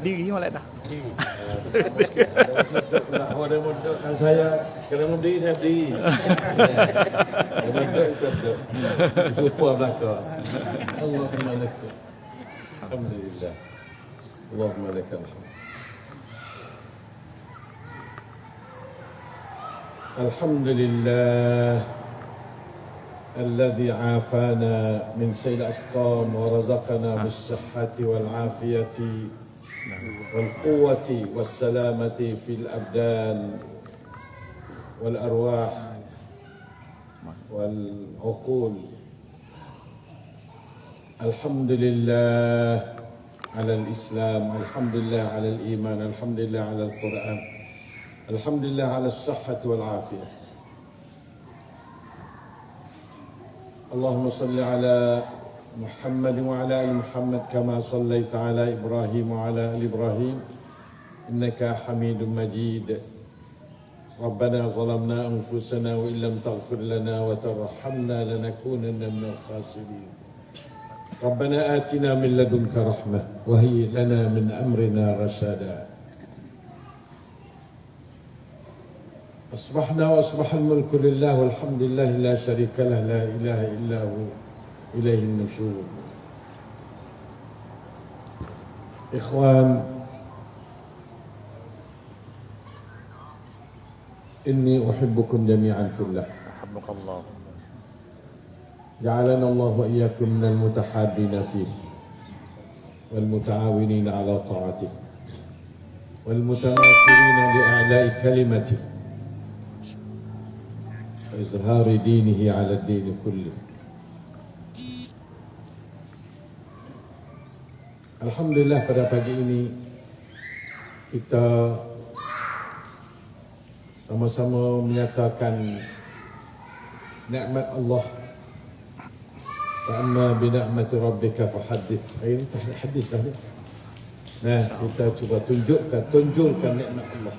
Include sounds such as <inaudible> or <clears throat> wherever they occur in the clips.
Diri malah dah. Kalau ada modal kan saya, kalau modal saya berdiri. Modal itu ada. Semua belakang. Allahumma lakam. Alhamdulillah. Allahumma lakam. الحمد لله الذي عافانا من سيل الأسقام ورزقنا بالصحة والعافية والقوة والسلامة في الأبدان والأرواح والعقول. الحمد لله على الإسلام الحمد لله على الإيمان الحمد لله على القرآن الحمد لله على الصحة والعافية. اللهم صل على محمد وعلى آل محمد كما صليت على إبراهيم وعلى آل إبراهيم. إنك حميد مجيد. ربنا ظلمنا أنفسنا وإن لم تغفر لنا وترحمنا لنكونن من الخاسرين. ربنا آتنا من لدنك رحمة وهيئ لنا من أمرنا رشدا. أصبحنا وأصبح الملك لله والحمد لله لا شريك له لا إله إلا هو إليه النشور إخوان إني أحبكم جميعا في الله Alhamdulillah. Allah. جعلنا الله وإياكم من المتحابين فيه والمتعاونين على طاعته والمتناصرين لأعلاء كلمته وإظهار دينه على الدين كله Alhamdulillah pada pagi ini kita sama-sama menyatakan nikmat Allah Fa'amma bina'mati rabbika fahaddith Ini tak hadis dah ni Nah, kita cuba tunjukkan, tunjukkan nikmat Allah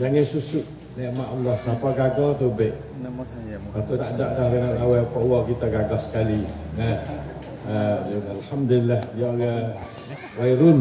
Jangan susut nikmat Allah. Siapa gagal tu baik. Nama saya tak ada dah kena awal Allah kita gagal sekali. Nah, uh, Alhamdulillah Dia orang Wairun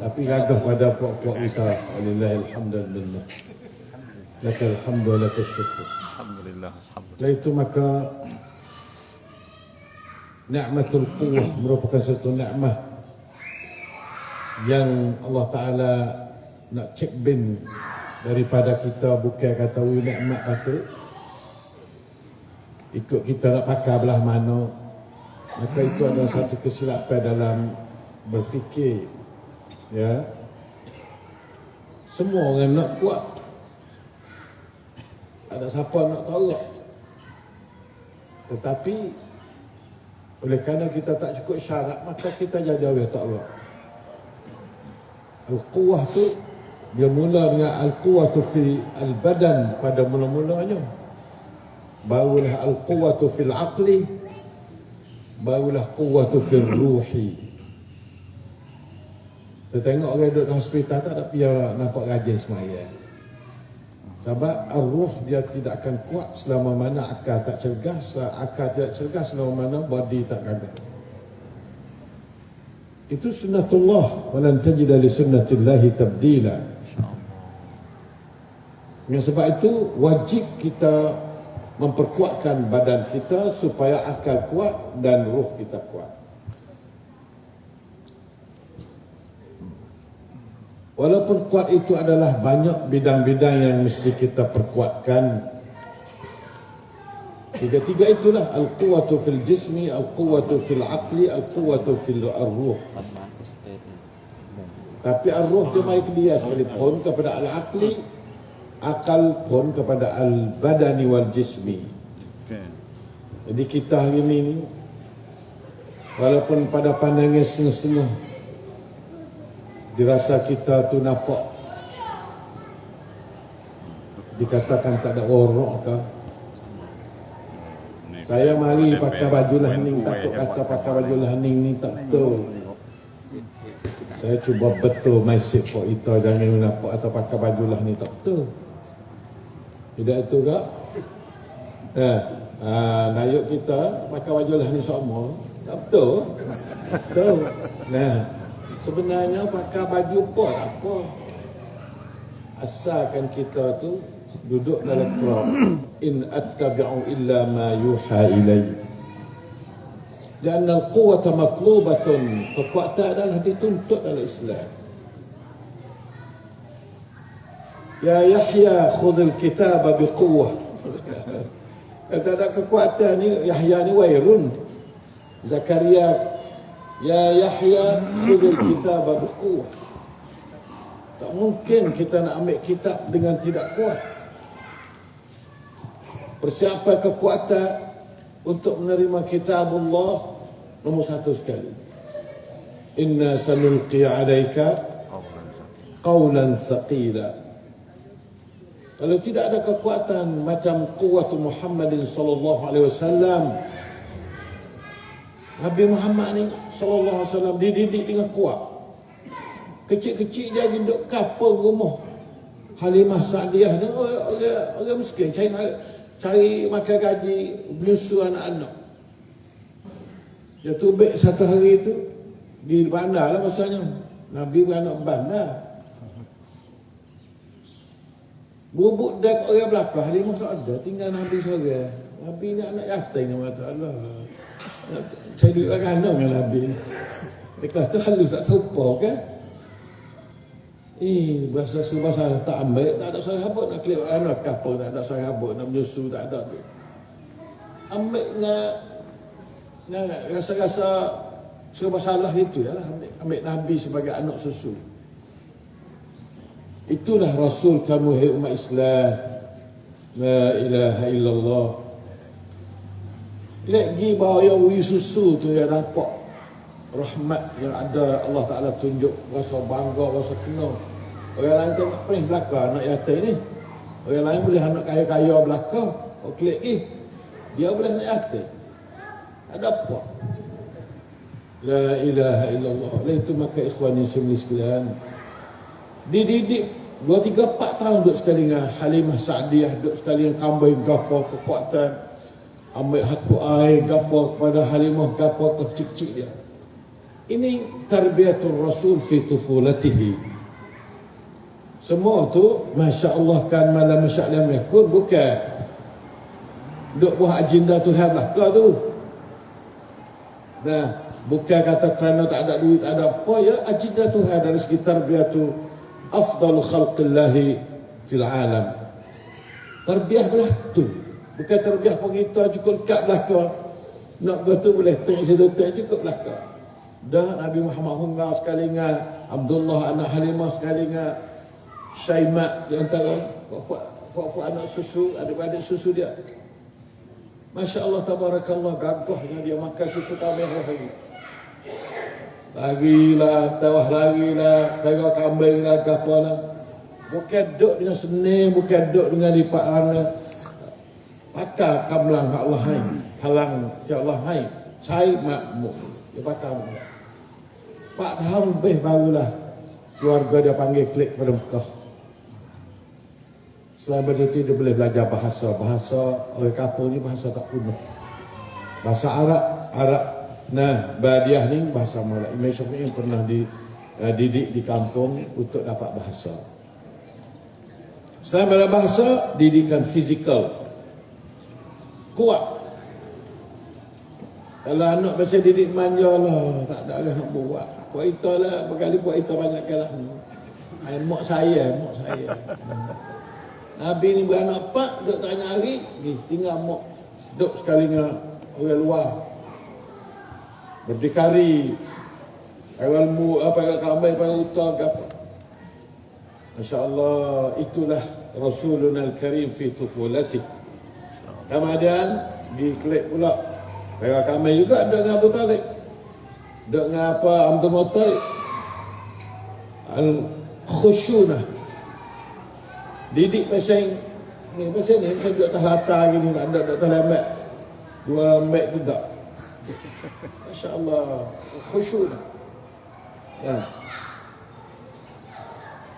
Tapi gagah pada puak-puak kita. Alhamdulillah Alhamdulillah. Laka alhamdulillah Laka syukur. Alhamdulillah. Alhamdulillah. Itu maka Ni'matul quwwah merupakan satu nikmat yang Allah Ta'ala nak cek bin daripada kita bukan kata ui nikmat patut ikut kita nak pakai belah mana. Maka itu adalah satu kesilapan dalam berfikir ya. Semua orang nak kuat ada siapa nak tolak? Tetapi oleh kerana kita tak cukup syarat maka kita jadi orang tak. Al-quwah tu dia mula dengan al-quwah tu fi al-badan pada mula-mulanya. Barulah al-quwah tu fil aqli barulah quwah tu fil ruhi. Kita tengok orang duduk di hospital tak ada pihak nampak rajin semayang. Sebab arwah dia tidak akan kuat selama mana akal tak cergas, akal tidak cergas selama mana body tak gagal. Itu sunnatullah walan tajida li sunnatillahi tabdila. Dengan sebab itu wajib kita memperkuatkan badan kita supaya akal kuat dan ruh kita kuat. Walaupun kuat itu adalah banyak bidang-bidang yang mesti kita perkuatkan. Tiga-tiga itulah al-quwatu fil jismi, al-quwatu fil aqli, al-quwatu fil ar-ruh. Tapi ar-ruh dia mai dia sekalipun kepada al-aqli, akal pun kepada al-badani wal jismi. Jadi kita hari ini walaupun pada pandangan setengah-setengah dirasa kita tu nampak. Dikatakan tak ada orok ke? Saya mari pakai baju lahning takut kata pakai baju lahning ni tak betul. Saya cuba betul mesej kok itu jangan nampak atau pakai baju lahning tak betul tidak itu ke eh, ah, nayuk kita pakai baju lahning semua tak betul betul nah Sebenarnya pakai baju tak apa. Asalkan kita tu duduk dalam Quran. In attabi'u illa ma yuha ilayya. Dan al-quwwata matlubatun. Kekuatan adalah dituntut dalam Islam. Khudhil kitaba biquwwah. Tak ada kekuatan ni Yahya ni wairun. Zakaria Ya Yahya khudhil kitaba biquwwah. Tak mungkin kita nak ambil kitab dengan tidak kuat. Persiapan kekuatan untuk menerima kitab Allah nombor satu sekali. Inna sanulqi alaika qawlan saqila. Kalau tidak ada kekuatan macam kuat Muhammadin sallallahu alaihi wasallam Nabi Muhammad ni sallallahu alaihi wasallam dididik dengan kuat. Kecil-kecil dia duduk kapal rumah Halimah Sa'diyah ni orang, orang, orang miskin cari cari makan gaji menyusu anak-anak. Dia tubik satu hari itu di bandar lah. Nabi beranak bandar. Bubuk dah orang belakang Halimah tak ada tinggal Nabi seorang. Nabi ni anak yatim nama Allah. Saya duduk kanan dengan Nabi. Lepas tu halus tak serupa kan? Eh, bahasa bahasa tak ambil, tak ada sahabat nak kelip anak kapal, tak ada sahabat nak menyusu, tak ada tu. Ambil dengan, rasa-rasa serba salah itu ya lah. Ambil, ambil Nabi sebagai anak susu. Itulah Rasul kamu, hai umat Islam. La ilaha illallah. Lagi bawa yang wui susu tu yang nampak rahmat yang ada Allah Ta'ala tunjuk rasa bangga, rasa kenal Orang lain tengok pening belakang anak yatim ni. Orang lain boleh anak kaya-kaya belakang. Oh klik eh. Dia boleh anak yatim. Ada apa? La ilaha illallah. Oleh itu maka ikhwan yang semua sekalian. Dididik dua tiga empat tahun duduk sekali dengan Halimah Sa'diyah. Duduk sekali dengan kambai gapa kekuatan. Ambil hatu air gapa kepada Halimah gapa kecik-cik dia. Ini tarbiyatul Rasul fi tufulatihi. Semua tu Masya Allah kan malam masya'lam yakun Bukan Duk buah agenda Tuhan lah Kau tu Nah Bukan kata kerana tak ada duit Tak ada apa ya Agenda Tuhan dari sekitar Biar tu Afdal khalqillahi Fil alam Terbiah belah tu Bukan terbiah pengita cukup kat belakang Nak betul boleh tengok situ tengok cukup belakang Dah Nabi Muhammad Hungar sekali dengan Abdullah anak Halimah sekali dengan Syaimat di antara puak-puak anak susu, adik-adik susu dia. Masya Allah, tabarakallah, gagahnya dia makan susu lagi. Lagilah, tawah lagilah, tawah kambing lah, apa lah. Bukan duduk dengan seni, bukan duduk dengan lipat hana. Pakar kamlang Allah hai. Halang ya Allah hai. Saya makmuk. Dia pakar. Pak tahun lebih barulah keluarga dia panggil klik pada Mekah. Selain itu dia boleh belajar bahasa. Bahasa orang kapal ni bahasa tak punah. Bahasa Arab, Arab. Nah, Badiah ni bahasa Malay. Imam Syafi'i pernah di, uh, didik di kampung untuk dapat bahasa. Selain pada bahasa, didikan fizikal. Kuat. Kalau anak biasa didik manja lah, tak ada orang nak buat. Buat itu lah, berkali buat itu banyak kalah. Ay, mak saya, mak saya. Nabi ni beranak empat, duduk tanya hari, tinggal mak. Duduk sekali dengan orang luar. Berdikari. Awal mu, apa yang kamai, apa yang utang, apa. Masya Allah, itulah Rasuluna Al-Karim fi tufulati. Kemudian, dikelip pula. Orang kami juga ada dengan Abu Talib. Duduk dengan apa, Abdul Muttalib. Al-Khushunah. Didik pasal ni pasal ni saya duduk atas latar gini tak ada duduk atas lambat. Dua lambat tu tak. Masya-Allah, khusyuk. Ya.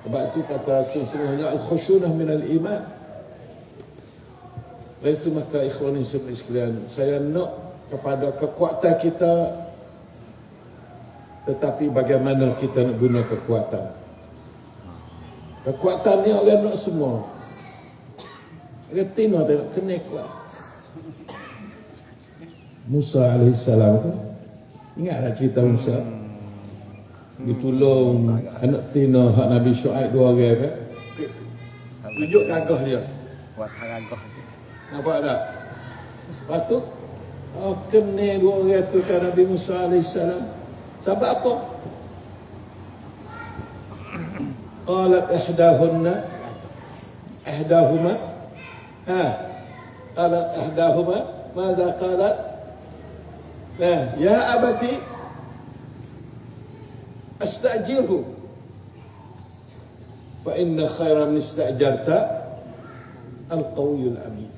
Sebab itu kata sesungguhnya al-khusyunah min al-iman. Oleh itu maka ikhwan ini sekalian, saya nak kepada kekuatan kita Tetapi bagaimana kita nak guna kekuatan? Kekuatan ni orang nak semua. Orang Tino tengok kena kuat. Musa AS tu. Ingatlah cerita Musa. Ditolong anak Tino hak Nabi Shu'aib dua orang kan. Tunjuk gagah dia. Buat hal agak. Nampak tak? Lepas tu, oh, kena dua orang tu kan Nabi Musa AS. Sebab apa? Qalat ihdahunna ihdahuma ha qalat ihdahuma ماذا قالت Eh, ya abati astajirhu fa inna khaira min istajarta al-qawiyul amin.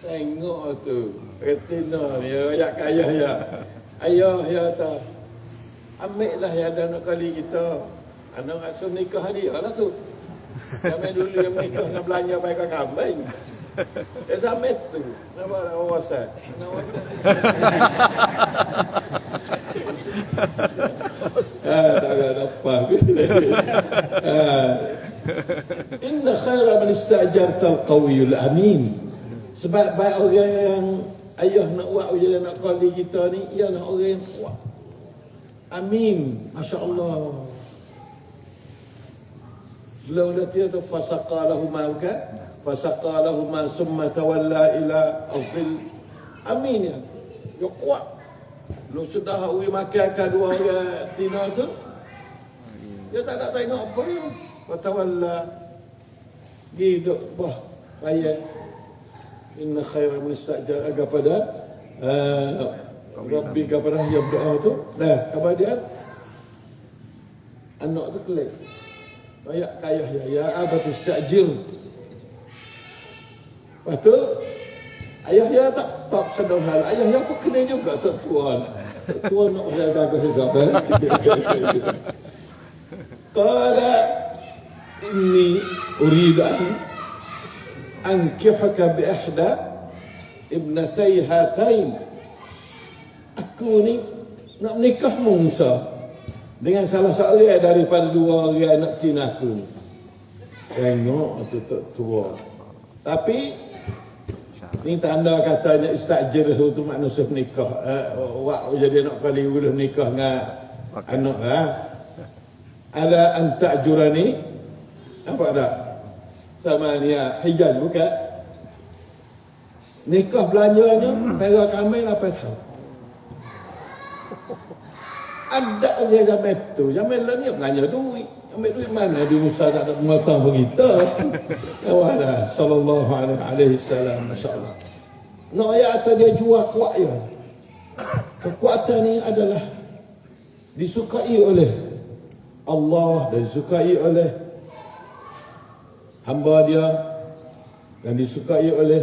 Tengok tu. Retina dia ya kaya ya. Ayah ya ta. Ambil lah yang ada nak kali kita. Anak rasa nikah dia lah tu. Kami dulu yang nikah nak belanja baik kambing. Dia orang wasat Ah, tak ada apa. Ah. Inna khaira man istajarta al-qawiyul amin. Sebab baik orang yang ayah nak buat ujian nak kali kita ni ialah orang yang kuat. Amin. Masya Allah. Dah tiada tu fasaqa lahuma kan? Lahuma summa tawalla ila azil. Amin ya. Dia kuat. Lu sudah uwi makan ke dua orang tina tu. Dia tak nak tengok apa dia. Watawalla. Hidup bah. Bayar. Inna khaira min istajar agak pada. Uh, Rabbi kepada yang berdoa tu. Dah. Kemudian. Anak tu kelik. Banyak kaya ya. Ya abat istajir. Lepas tu. Ayah dia tak tak sedar hal. Ayah dia pun kena juga tak tuan. Tuan nak saya gagah juga. Qala inni urid an ankihaka bi ihda ibnatay hatain. Aku ni nak menikah Musa dengan salah seorang daripada dua orang anak tina aku. Tengok tu tua. Tapi ni tanda katanya istajir tu manusia menikah. Eh, wak jadi nak kali boleh menikah dengan anak lah. Ala anta jurani apa ada? Sama ni hijaz bukan? Nikah belanjanya perak kami apa tahu. Ada dia zaman tu. Zaman lah ni belanja duit. Ambil duit mana di Musa tak ada pengatang begitu. <laughs> Kawalah. Sallallahu alaihi wasallam. Masya Allah. Nak ayat atau dia jual kuat ya. Kekuatan ni adalah disukai oleh Allah dan disukai oleh hamba dia dan disukai oleh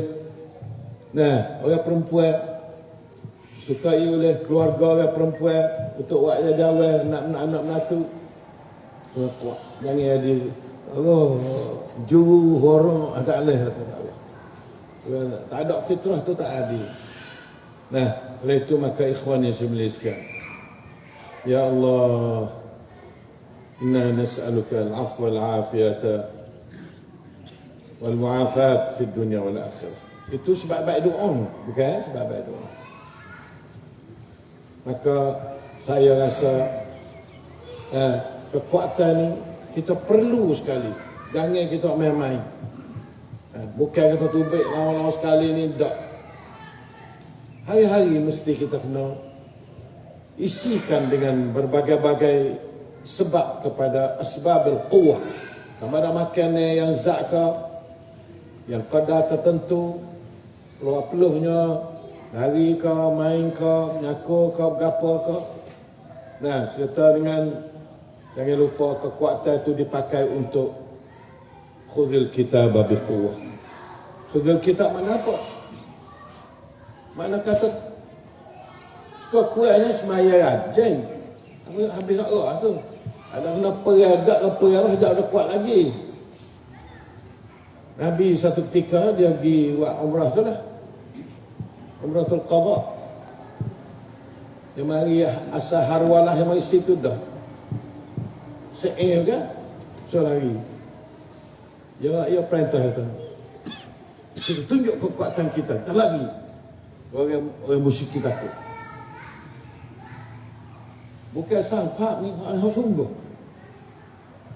nah orang perempuan disukai oleh keluarga orang perempuan untuk buat jadi nak nak anak kuat. Jangan ada Allah juru horong ah, tak leh lah tak ada. Tak ada fitrah tu tak ada. Nah, oleh itu maka ikhwan yang saya sekarang. Ya Allah, inna nas'aluka al-afwa al-afiyata wal-mu'afat fi dunia wal-akhirah. Itu sebab baik doa. Bukan eh? sebab baik doa. Maka saya rasa eh, kekuatan ni kita perlu sekali. Jangan kita main-main. Eh, bukan kita tubik lama-lama sekali ni tak. Hari-hari mesti kita kena isikan dengan berbagai-bagai sebab kepada asbab al-quwah sama ada makan yang zat ke? Yang kadar tertentu keluar peluhnya lari ke main ke menyakur ke berapa ke? Nah serta dengan jangan lupa kekuatan itu dipakai untuk khudil kitab babi quwah khudil kitab mana apa? Mana kata suka kuatnya semaya rajin. Habis nak roh tu? Ada kena peradak ke peradah tak ada kuat lagi. Nabi satu ketika dia pergi buat umrah tu lah. Umrah tu Dia mari asal harwalah yang mari situ dah. Se'er kan? So lari. Ya, ya perintah itu. Kita tunjuk kekuatan kita. Tak lagi. Orang, orang musyrik kita takut. Bukan sampak ni, harus sungguh.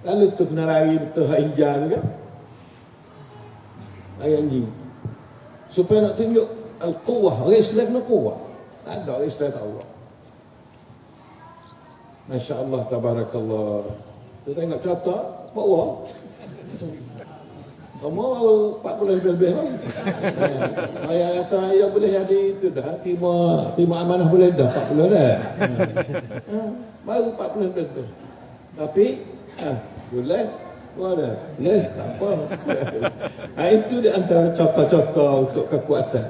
Lalu tu kena lari betul hak hijau tu kan? Lari anjing. Supaya nak tunjuk Al-Quwah. Orang Islam kena kuwah. Tak ada orang Islam tak Allah. Masya Allah, tabarakallah. Kita tengok contoh, bawah. Kamu baru 40 lebih-lebih kan? Ayah kata, ayah boleh jadi itu dah. Terima, terima amanah boleh dah, 40 dah. Ha, <laughs> baru 40 lebih-lebih. Tapi, ha, boleh. Boleh. Boleh, tak apa. ha, <laughs> itu di antara contoh-contoh untuk kekuatan.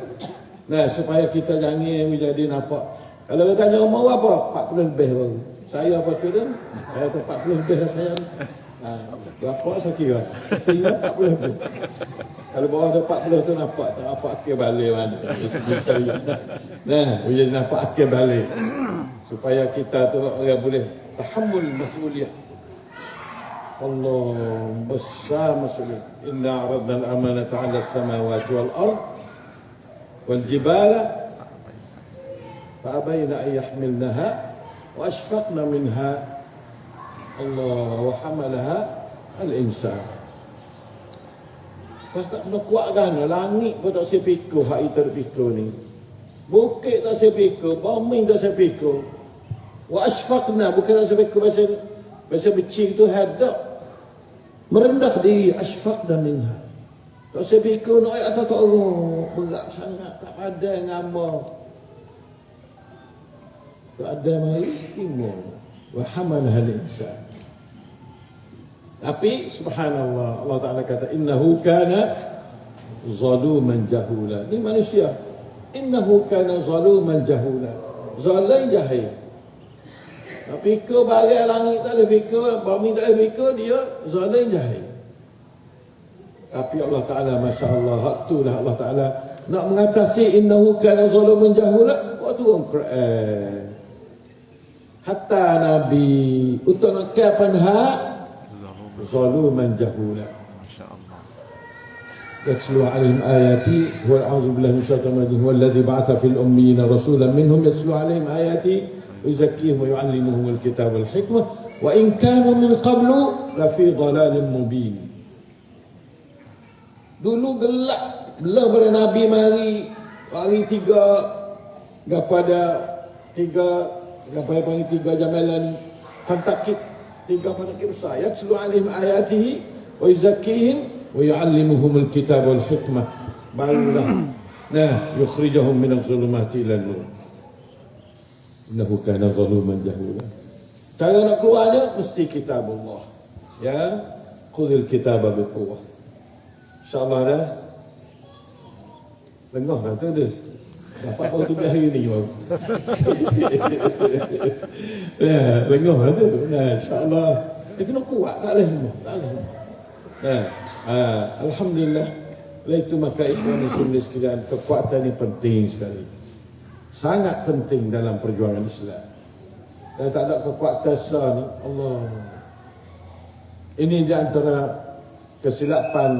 Nah, supaya kita jangan menjadi nampak. Kalau kita tanya umur apa? 40 lebih baru Saya apa tu dan? Saya tu 40 lebih dah saya. Ha, berapa saya kira? Kira 40 lebih. Kalau bawah ada 40 tu nampak tak apa akhir balik mana. Nah, menjadi nampak akhir balik. Supaya kita tu orang boleh tahammul mas'uliyah. Allah besar mas'uliyah. Inna aradna al-amanata 'ala as-samawati wal-ard wal-jibala فأبين أن يحملنها وأشفقن منها الله وحملها الإنسان tak kena kuat kan langit pun tak saya pikul hak itu pikul ni bukit tak saya pikul bumi tak saya pikul wa asfaqna bukan tak saya pikul bahasa bahasa becik tu hadak merendah diri asfaqna minha tak saya pikul nak ayat tak Allah berat sangat tak padan ngama mai timur wa hamalaha al-insan tapi subhanallah Allah Taala kata innahu kana zaluman jahula. Ni manusia. Innahu kana zaluman jahula. Zalim jahil. Tapi ke bagai langit tak ada fikir bumi tak ada fikir dia zalim jahil. Tapi Allah Taala masya-Allah hak itulah Allah Taala nak mengatasi innahu kana zaluman jahula. Waktu Quran hatta nabi untuk nak kapan hak zaluman jahula. Masya Allah. يتلو عليهم آياتي هو أعوذ بالله من الشيطان الرجيم هو الذي بعث في الأميين رسولا منهم يتلو عليهم آياتي ويزكيهم ويعلمهم الكتاب والحكمة وإن كانوا من قبل لفي ضلال مبين Dulu gelap Belum pada Nabi mari. Hari tiga Kepada Tiga Kepada panggil tiga jamalan Fantakit Tiga fantakit besar. Yatslu alim ayatihi Wa yuzakihim Wa yu'allimuhum alkitab wal hikmah. Barulah. <clears throat> Nah Yukhrijahum minal zulumati ila nur. Innahu kana zaluman jahula. Cara nak keluarnya Mesti kitab Allah Ya Khudil kitab biquwah InsyaAllah dah. Lengah tu dia Dapat baru tu hari ni baru <laughs> Ya, lengah dah tu. Ya, InsyaAllah. Dia kena kuat tak boleh. Lengah ya, ha, Alhamdulillah. Oleh itu maka ikhwan Islam sekalian Kekuatan ini penting sekali. Sangat penting dalam perjuangan Islam. Dan tak ada kekuatan sah Allah. Ini di antara kesilapan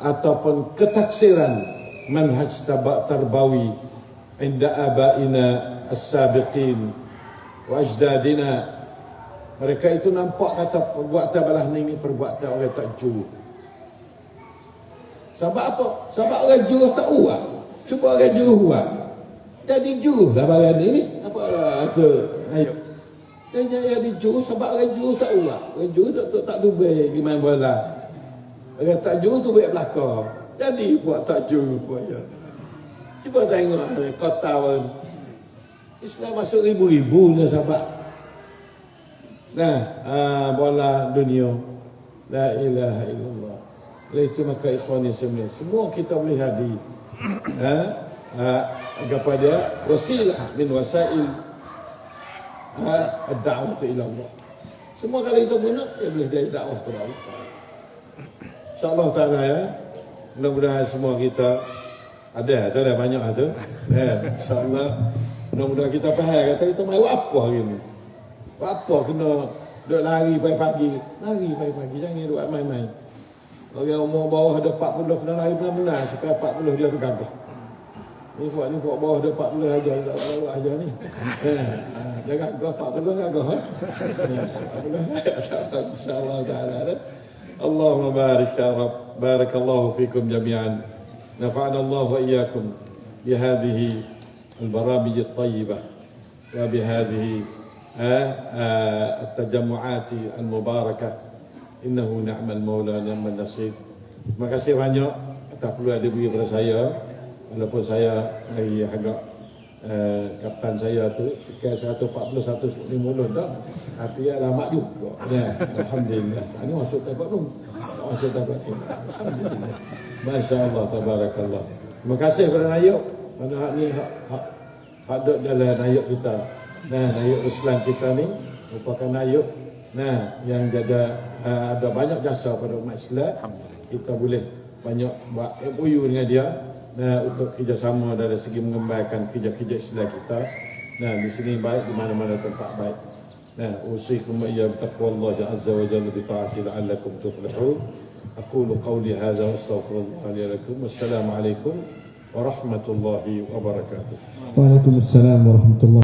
ataupun ketaksiran manhaj tarbawi inda abaina as-sabiqin wa ajdadina. Mereka itu nampak kata perbuatan balah ni perbuatan orang tak jujur sebab apa? sebab orang jujur tak uat cuba orang jujur uat jadi jujur lah barang ni apa tu ayo. Dia jadi jujur sebab orang jujur tak uat orang jujur tak, tak tubik gimana bola. Orang tak juru tu baik belakang. Jadi buat pun je. Cuba tengok kota pun. Islam masuk ribu-ribu ni sahabat. Nah, ah, bola dunia. La ilaha illallah. Oleh itu maka ikhwan semua. Semua kita boleh hadir. Ha? Ha, kepada wasilah min wasail ha, ad-da'wah ila Allah. Semua kali itu guna, dia boleh jadi dakwah kepada Allah. InsyaAllah ta'ala ya Mudah-mudahan semua kita ada, tu ada banyak lah tu. Eh, sama Mudah-mudahan kita faham. Kata kita mai apa hari ni? Apa kena duk lari pagi-pagi? Lari pagi-pagi, jangan duk main-main. Orang umur bawah ada 40 kena lari benar-benar. Sampai 40 dia tu kata. Ni buat ni buat bawah dia 40 aja tak tahu aja ni. Eh, jangan gua 40 aja gua. Insya Allah taala. Allahumma barik ya rab. بارك الله فيكم جميعا نفعنا الله واياكم بهذه البرامج الطيبه وبهذه آه، آه، التجمعات المباركه انه نعم المولى نعم النصير Terima kasih banyak tak perlu ada beri kepada saya walaupun saya lagi agak uh, kapten saya tu ke 140 150 dah tapi ya lama juga ya alhamdulillah ini masuk tempat tu masuk Tempat tu alhamdulillah masya-Allah tabarakallah. Terima kasih kepada Nayuk mana hak ni hak hak hak duk dalam Nayuk kita. Nah Nayuk Islam kita ni merupakan Nayuk nah yang ada uh, ada banyak jasa pada umat Islam. Kita boleh banyak buat MOU dengan dia. Nah, untuk kerjasama dari segi mengembangkan kerja-kerja Islam kita. Nah, di sini baik di mana-mana tempat baik. Nah, usikum wa iyyakum taqwallahi azza wa jalla bi ta'ati la'allakum tuflihun. أقول قولي هذا وأستغفر الله لي ولكم. والسلام عليكم ورحمة الله وبركاته. Waalaikumsalam warahmatullahi